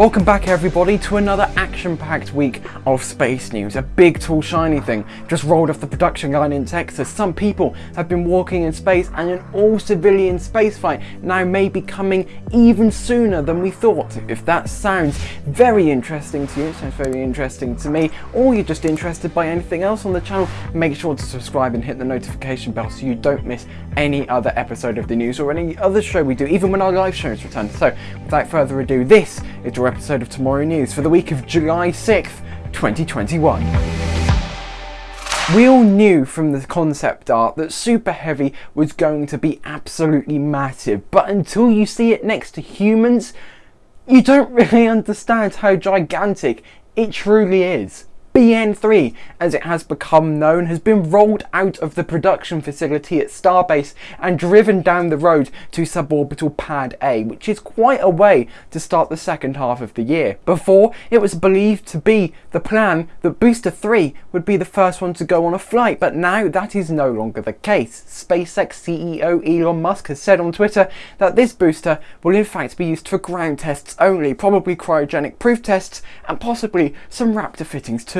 Welcome back everybody to another action-packed week of space news. A big tall shiny thing just rolled off the production line in Texas. Some people have been walking in space and an all-civilian spaceflight now may be coming even sooner than we thought. If that sounds very interesting to you, sounds very interesting to me, or you're just interested by anything else on the channel, make sure to subscribe and hit the notification bell so you don't miss any other episode of the news or any other show we do, even when our live shows return. So without further ado, this is your episode of Tomorrow News for the week of July 6th, 2021. We all knew from the concept art that Super Heavy was going to be absolutely massive, but until you see it next to humans, you don't really understand how gigantic it truly is. BN3, as it has become known, has been rolled out of the production facility at Starbase and driven down the road to suborbital Pad A, which is quite a way to start the second half of the year. Before, it was believed to be the plan that Booster 3 would be the first one to go on a flight, but now that is no longer the case. SpaceX CEO Elon Musk has said on Twitter that this booster will in fact be used for ground tests only, probably cryogenic proof tests, and possibly some Raptor fittings too.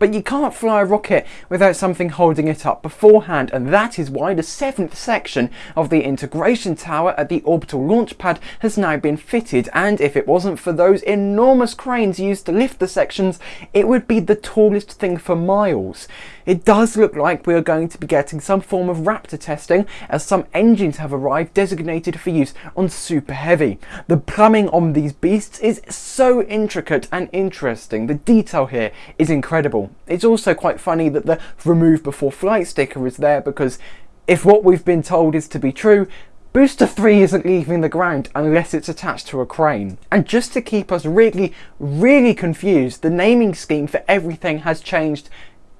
But you can't fly a rocket without something holding it up beforehand and that is why the seventh section of the integration tower at the orbital launch pad has now been fitted and if it wasn't for those enormous cranes used to lift the sections it would be the tallest thing for miles. It does look like we are going to be getting some form of Raptor testing as some engines have arrived designated for use on Super Heavy. The plumbing on these beasts is so intricate and interesting. The detail here is incredible. It's also quite funny that the remove before flight sticker is there because if what we've been told is to be true, Booster 3 isn't leaving the ground unless it's attached to a crane. And just to keep us really, really confused, the naming scheme for everything has changed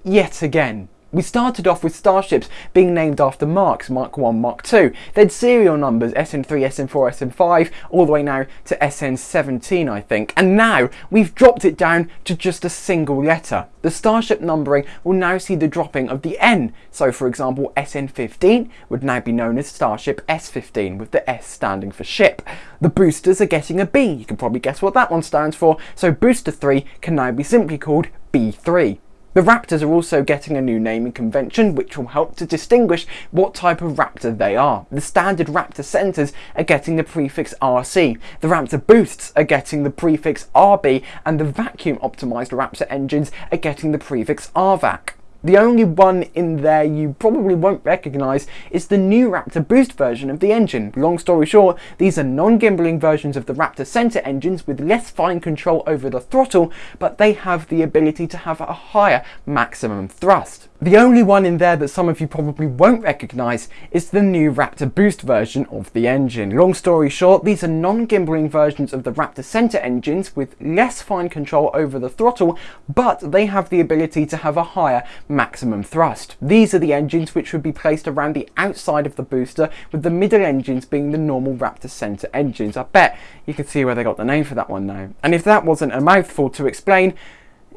yet again. We started off with starships being named after marks, Mark 1, Mark 2, then serial numbers SN3, SN4, SN5, all the way now to SN17 I think, and now we've dropped it down to just a single letter. The starship numbering will now see the dropping of the N, so for example SN15 would now be known as Starship S15 with the S standing for ship. The boosters are getting a B, you can probably guess what that one stands for, so booster 3 can now be simply called B3. The Raptors are also getting a new naming convention which will help to distinguish what type of Raptor they are. The standard Raptor centres are getting the prefix RC, the Raptor boosts are getting the prefix RB and the vacuum optimised Raptor engines are getting the prefix RVAC. The only one in there you probably won't recognise is the new Raptor Boost version of the engine. Long story short, these are non-gimbling versions of the Raptor Center engines with less fine control over the throttle, but they have the ability to have a higher maximum thrust. The only one in there that some of you probably won't recognise is the new Raptor Boost version of the engine. Long story short, these are non-gimbling versions of the Raptor Center engines with less fine control over the throttle, but they have the ability to have a higher maximum thrust. These are the engines which would be placed around the outside of the booster, with the middle engines being the normal Raptor Center engines. I bet you can see where they got the name for that one now. And if that wasn't a mouthful to explain,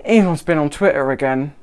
Elon's been on Twitter again.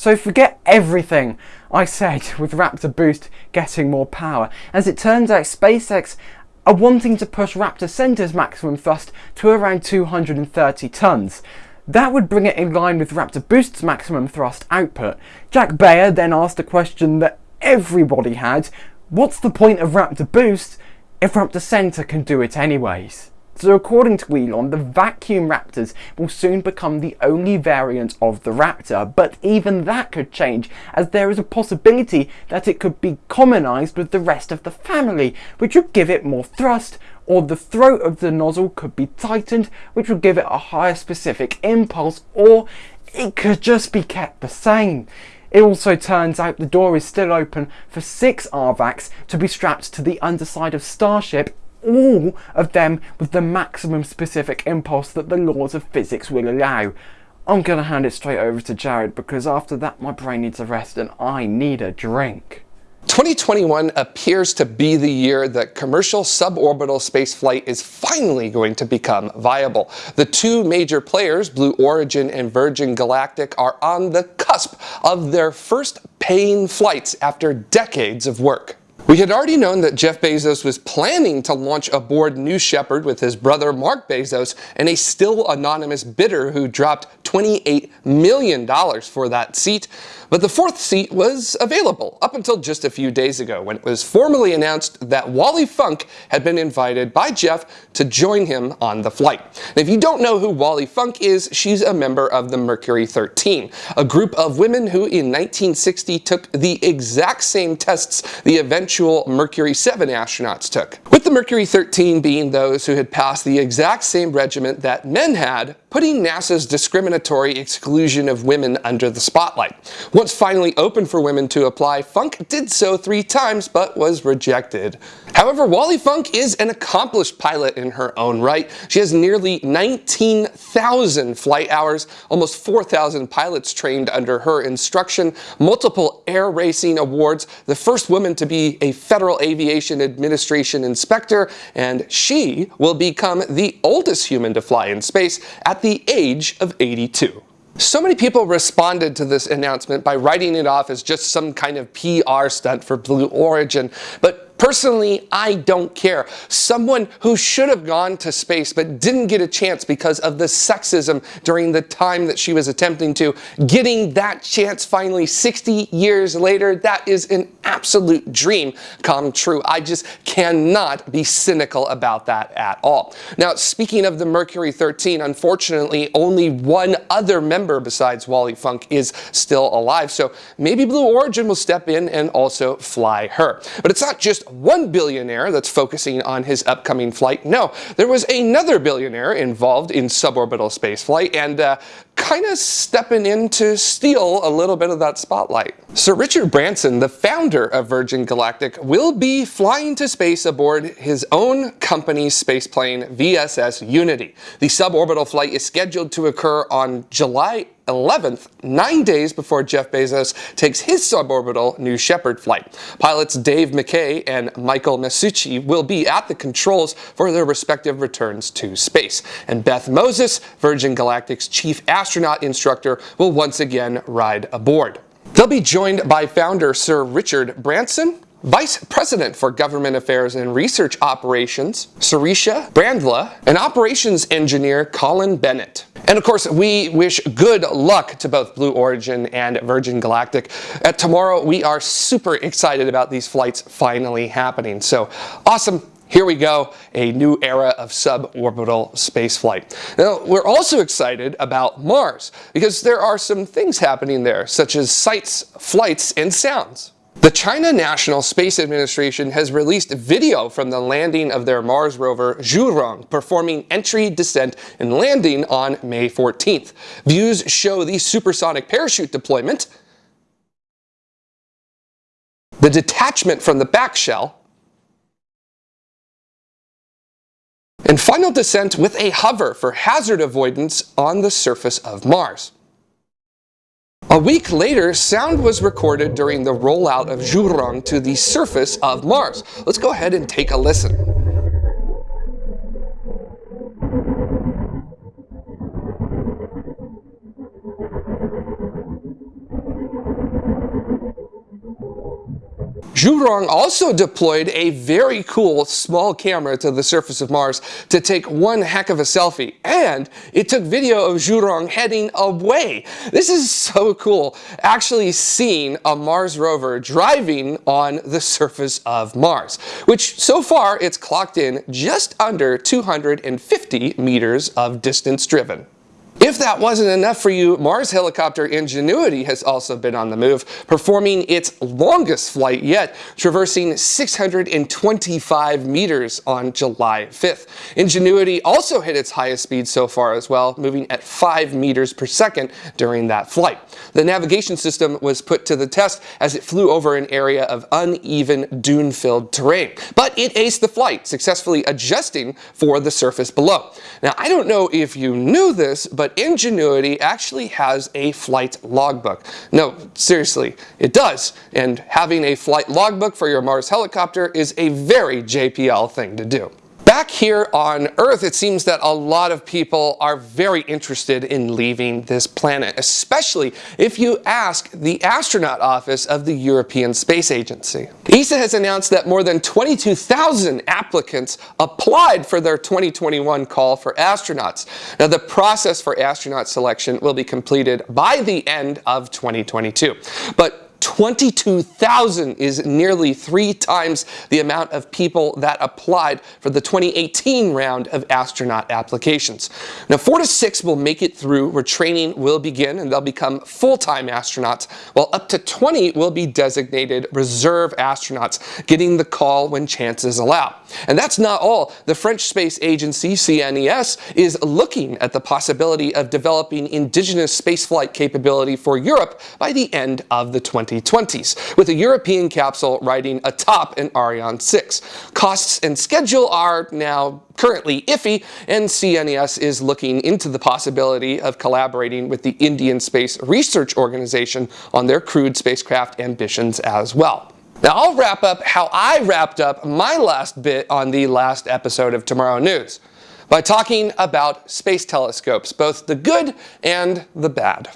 So forget everything I said with Raptor Boost getting more power, as it turns out SpaceX are wanting to push Raptor Center's maximum thrust to around 230 tons. That would bring it in line with Raptor Boost's maximum thrust output. Jack Beyer then asked a question that everybody had, what's the point of Raptor Boost if Raptor Center can do it anyways? So according to Elon, the vacuum Raptors will soon become the only variant of the Raptor, but even that could change as there is a possibility that it could be commonized with the rest of the family, which would give it more thrust, or the throat of the nozzle could be tightened, which would give it a higher specific impulse, or it could just be kept the same. It also turns out the door is still open for six RVACs to be strapped to the underside of Starship all of them with the maximum specific impulse that the laws of physics will allow. I'm going to hand it straight over to Jared because after that my brain needs a rest and I need a drink. 2021 appears to be the year that commercial suborbital spaceflight is finally going to become viable. The two major players, Blue Origin and Virgin Galactic, are on the cusp of their first paying flights after decades of work. We had already known that Jeff Bezos was planning to launch aboard New Shepard with his brother Mark Bezos and a still anonymous bidder who dropped $28 million for that seat. But the fourth seat was available up until just a few days ago when it was formally announced that Wally Funk had been invited by Jeff to join him on the flight. And if you don't know who Wally Funk is, she's a member of the Mercury 13, a group of women who in 1960 took the exact same tests the eventual Mercury 7 astronauts took. With the Mercury 13 being those who had passed the exact same regiment that men had, putting NASA's discriminatory exclusion of women under the spotlight. Once finally open for women to apply, Funk did so three times but was rejected. However, Wally Funk is an accomplished pilot in her own right. She has nearly 19,000 flight hours, almost 4,000 pilots trained under her instruction, multiple air racing awards, the first woman to be a Federal Aviation Administration inspector, and she will become the oldest human to fly in space at the age of 82. So many people responded to this announcement by writing it off as just some kind of PR stunt for Blue Origin, but Personally, I don't care. Someone who should have gone to space but didn't get a chance because of the sexism during the time that she was attempting to, getting that chance finally 60 years later, that is an absolute dream come true. I just cannot be cynical about that at all. Now, speaking of the Mercury 13, unfortunately, only one other member besides Wally Funk is still alive, so maybe Blue Origin will step in and also fly her. But it's not just one billionaire that's focusing on his upcoming flight. No, there was another billionaire involved in suborbital spaceflight and uh, kind of stepping in to steal a little bit of that spotlight. Sir Richard Branson, the founder of Virgin Galactic, will be flying to space aboard his own company's spaceplane VSS Unity. The suborbital flight is scheduled to occur on July 11th, nine days before Jeff Bezos takes his suborbital New Shepard flight. Pilots Dave McKay and Michael Masucci will be at the controls for their respective returns to space. And Beth Moses, Virgin Galactic's chief astronaut instructor, will once again ride aboard. They'll be joined by founder Sir Richard Branson, Vice President for Government Affairs and Research Operations, Sirisha Bandla, and Operations Engineer Colin Bennett. And of course, we wish good luck to both Blue Origin and Virgin Galactic. At tomorrow, we are super excited about these flights finally happening. So awesome. Here we go, a new era of suborbital spaceflight. Now, we're also excited about Mars because there are some things happening there, such as sights, flights, and sounds. The China National Space Administration has released video from the landing of their Mars rover Zhurong performing entry, descent, and landing on May 14th. Views show the supersonic parachute deployment, the detachment from the back shell, and final descent with a hover for hazard avoidance on the surface of Mars. A week later, sound was recorded during the rollout of Zhurong to the surface of Mars. Let's go ahead and take a listen. Zhurong also deployed a very cool small camera to the surface of Mars to take one heck of a selfie. And it took video of Zhurong heading away. This is so cool, actually seeing a Mars rover driving on the surface of Mars, which so far it's clocked in just under 250 meters of distance driven. If that wasn't enough for you, Mars helicopter Ingenuity has also been on the move, performing its longest flight yet, traversing 625 meters on July 5th. Ingenuity also hit its highest speed so far as well, moving at 5 meters per second during that flight. The navigation system was put to the test as it flew over an area of uneven dune-filled terrain, but it aced the flight, successfully adjusting for the surface below. Now, I don't know if you knew this, but Ingenuity actually has a flight logbook. No, seriously, it does. And having a flight logbook for your Mars helicopter is a very JPL thing to do. Back here on Earth, it seems that a lot of people are very interested in leaving this planet, especially if you ask the astronaut office of the European Space Agency. ESA has announced that more than 22,000 applicants applied for their 2021 call for astronauts. Now, the process for astronaut selection will be completed by the end of 2022. But 22,000 is nearly three times the amount of people that applied for the 2018 round of astronaut applications. Now, four to six will make it through where training will begin and they'll become full-time astronauts, while up to 20 will be designated reserve astronauts, getting the call when chances allow. And that's not all. The French space agency, CNES, is looking at the possibility of developing indigenous spaceflight capability for Europe by the end of the 20 2020s, with a European capsule riding atop an Ariane 6. Costs and schedule are now currently iffy, and CNES is looking into the possibility of collaborating with the Indian Space Research Organization on their crewed spacecraft ambitions as well. Now I'll wrap up how I wrapped up my last bit on the last episode of Tomorrow News by talking about space telescopes, both the good and the bad.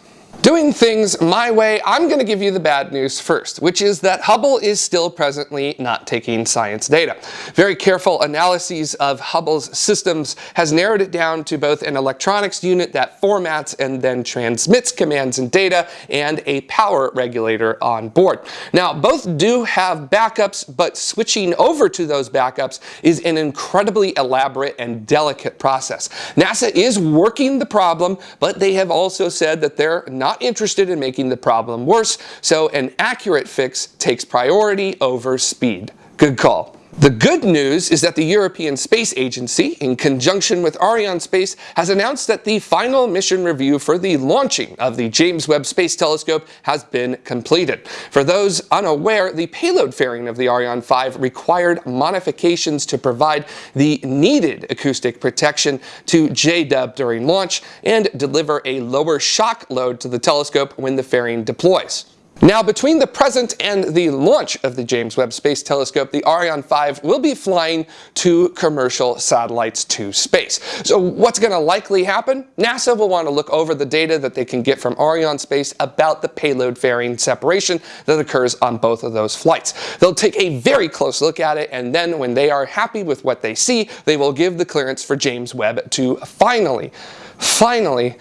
Doing things my way, I'm going to give you the bad news first, which is that Hubble is still presently not taking science data. Very careful analyses of Hubble's systems has narrowed it down to both an electronics unit that formats and then transmits commands and data and a power regulator on board. Now, both do have backups, but switching over to those backups is an incredibly elaborate and delicate process. NASA is working the problem, but they have also said that they're not not interested in making the problem worse, so an accurate fix takes priority over speed. Good call. The good news is that the European Space Agency, in conjunction with Ariane Space, has announced that the final mission review for the launching of the James Webb Space Telescope has been completed. For those unaware, the payload fairing of the Ariane 5 required modifications to provide the needed acoustic protection to JW during launch and deliver a lower shock load to the telescope when the fairing deploys. Now, between the present and the launch of the James Webb Space Telescope, the Ariane 5 will be flying two commercial satellites to space. So what's going to likely happen? NASA will want to look over the data that they can get from Ariane space about the payload fairing separation that occurs on both of those flights. They'll take a very close look at it, and then when they are happy with what they see, they will give the clearance for James Webb to finally, finally,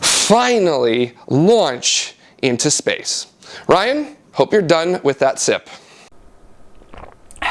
finally launch into space. Ryan, hope you're done with that sip.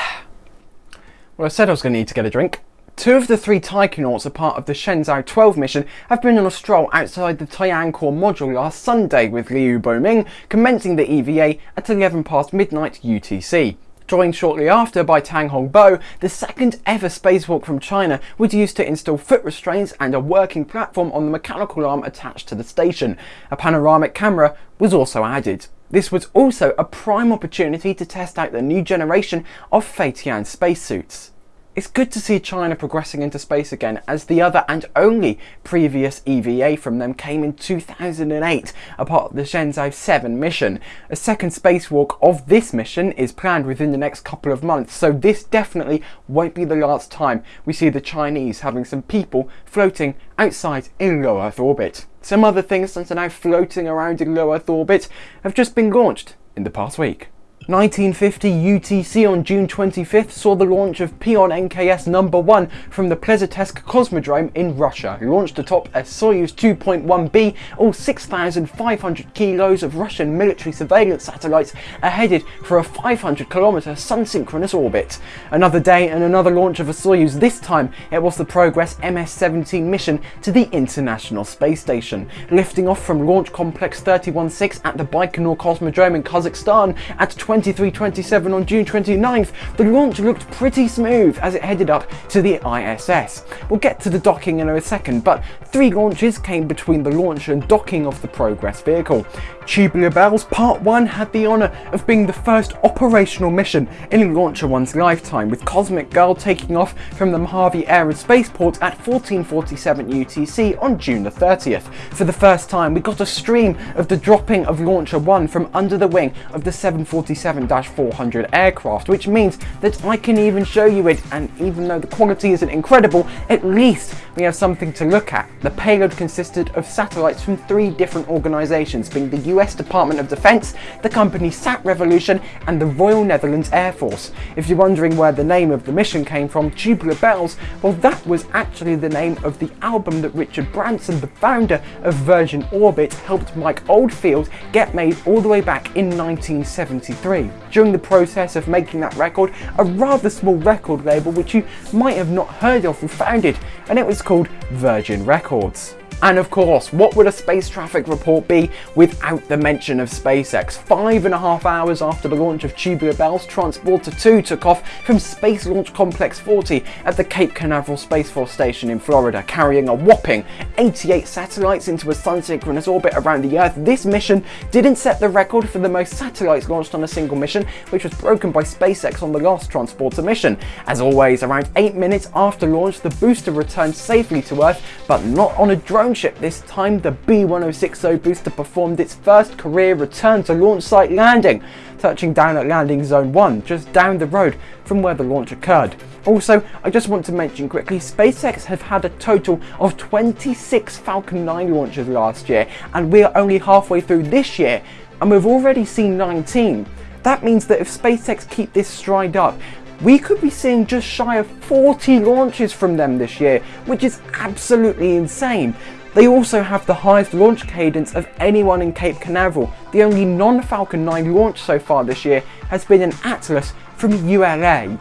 Well, I said I was going to need to get a drink. Two of the three taikonauts, a part of the Shenzhou 12 mission, have been on a stroll outside the Tiancore module last Sunday with Liu Boming commencing the EVA at 11 past midnight UTC. Joined shortly after by Tang Hongbo, the second ever spacewalk from China was used to install foot restraints and a working platform on the mechanical arm attached to the station. A panoramic camera was also added. This was also a prime opportunity to test out the new generation of Feitian spacesuits. It's good to see China progressing into space again as the other and only previous EVA from them came in 2008, apart the Shenzhou 7 mission. A second spacewalk of this mission is planned within the next couple of months, so this definitely won't be the last time we see the Chinese having some people floating outside in low Earth orbit. Some other things that are now floating around in low Earth orbit have just been launched in the past week. 1950 UTC on June 25th saw the launch of Pion NKS number 1 from the Plesetsk Cosmodrome in Russia, launched atop a Soyuz 2.1B, all 6,500 kilos of Russian military surveillance satellites are headed for a 500 kilometer sun-synchronous orbit. Another day and another launch of a Soyuz, this time it was the Progress MS-17 mission to the International Space Station, lifting off from Launch Complex 316 at the Baikonur Cosmodrome in Kazakhstan at 20 2327 on June 29th, the launch looked pretty smooth as it headed up to the ISS. We'll get to the docking in a second, but three launches came between the launch and docking of the Progress vehicle. Tubular Bells Part 1 had the honour of being the first operational mission in Launcher One's lifetime, with Cosmic Girl taking off from the Mojave Air and Spaceport at 1447 UTC on June the 30th. For the first time, we got a stream of the dropping of Launcher 1 from under the wing of the 747 737-400 aircraft, which means that I can even show you it, and even though the quality isn't incredible, at least we have something to look at. The payload consisted of satellites from three different organisations, being the US Department of Defence, the company Sat Revolution, and the Royal Netherlands Air Force. If you're wondering where the name of the mission came from, Tubular Bells, well that was actually the name of the album that Richard Branson, the founder of Virgin Orbit, helped Mike Oldfield get made all the way back in 1973. During the process of making that record, a rather small record label which you might have not heard of was founded, and it was called Virgin Records. And of course, what would a space traffic report be without the mention of SpaceX? Five and a half hours after the launch of Tubular Bells, Transporter 2 took off from Space Launch Complex 40 at the Cape Canaveral Space Force Station in Florida, carrying a whopping 88 satellites into a sun-synchronous orbit around the Earth. This mission didn't set the record for the most satellites launched on a single mission, which was broken by SpaceX on the last Transporter mission. As always, around 8 minutes after launch, the booster returned safely to Earth, but not on a drone this time, the B-1060 booster performed its first career return to launch site landing, touching down at landing zone 1, just down the road from where the launch occurred. Also, I just want to mention quickly, SpaceX have had a total of 26 Falcon 9 launches last year, and we are only halfway through this year, and we've already seen 19. That means that if SpaceX keep this stride up, we could be seeing just shy of 40 launches from them this year, which is absolutely insane. They also have the highest launch cadence of anyone in Cape Canaveral. The only non-Falcon 9 launch so far this year has been an Atlas from ULA.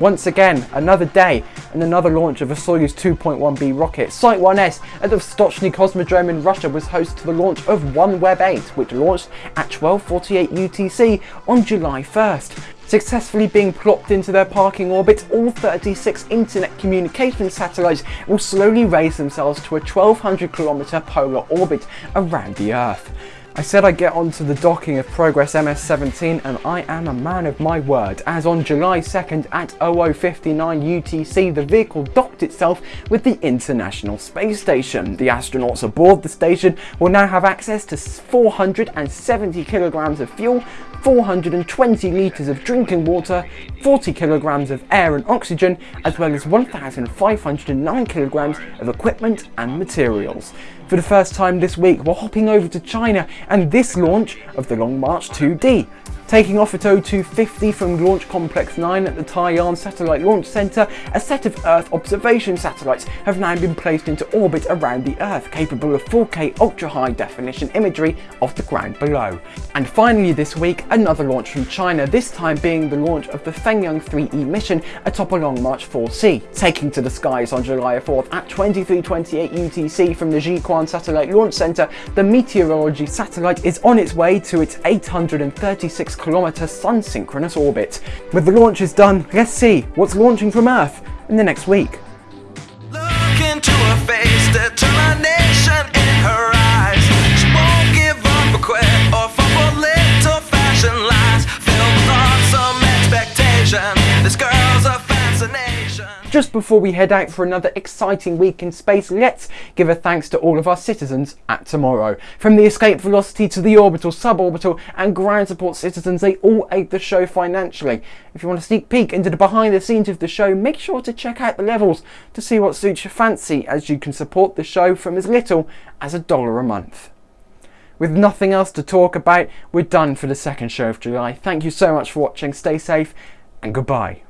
Once again, another day and another launch of a Soyuz 2.1B rocket. Site 1S at the Vostochny Cosmodrome in Russia was host to the launch of OneWeb 8, which launched at 12.48 UTC on July 1st. Successfully being plopped into their parking orbit, all 36 internet communication satellites will slowly raise themselves to a 1200 kilometer polar orbit around the Earth. I said I'd get onto the docking of Progress MS-17 and I am a man of my word as on July 2nd at 0059 UTC the vehicle docked itself with the International Space Station. The astronauts aboard the station will now have access to 470 kilograms of fuel 420 litres of drinking water, 40 kilograms of air and oxygen, as well as 1,509 kilograms of equipment and materials. For the first time this week, we're hopping over to China and this launch of the Long March 2D. Taking off at 0250 from Launch Complex 9 at the Taiyuan Satellite Launch Center, a set of Earth observation satellites have now been placed into orbit around the Earth, capable of 4K ultra-high definition imagery of the ground below. And finally this week, another launch from China, this time being the launch of the Fengyun 3E mission atop a Long March 4C. Taking to the skies on July 4th at 2328 UTC from the Jiuquan Satellite Launch Center, the meteorology satellite is on its way to its 836 kilometer sun synchronous orbit. With the launches done, let's see what's launching from Earth in the next week. Just before we head out for another exciting week in space, let's give a thanks to all of our citizens at tomorrow. From the escape velocity to the orbital, suborbital and ground support citizens, they all aid the show financially. If you want a sneak peek into the behind the scenes of the show, make sure to check out the levels to see what suits your fancy as you can support the show from as little as a dollar a month. With nothing else to talk about, we're done for the second show of July. Thank you so much for watching, stay safe and goodbye.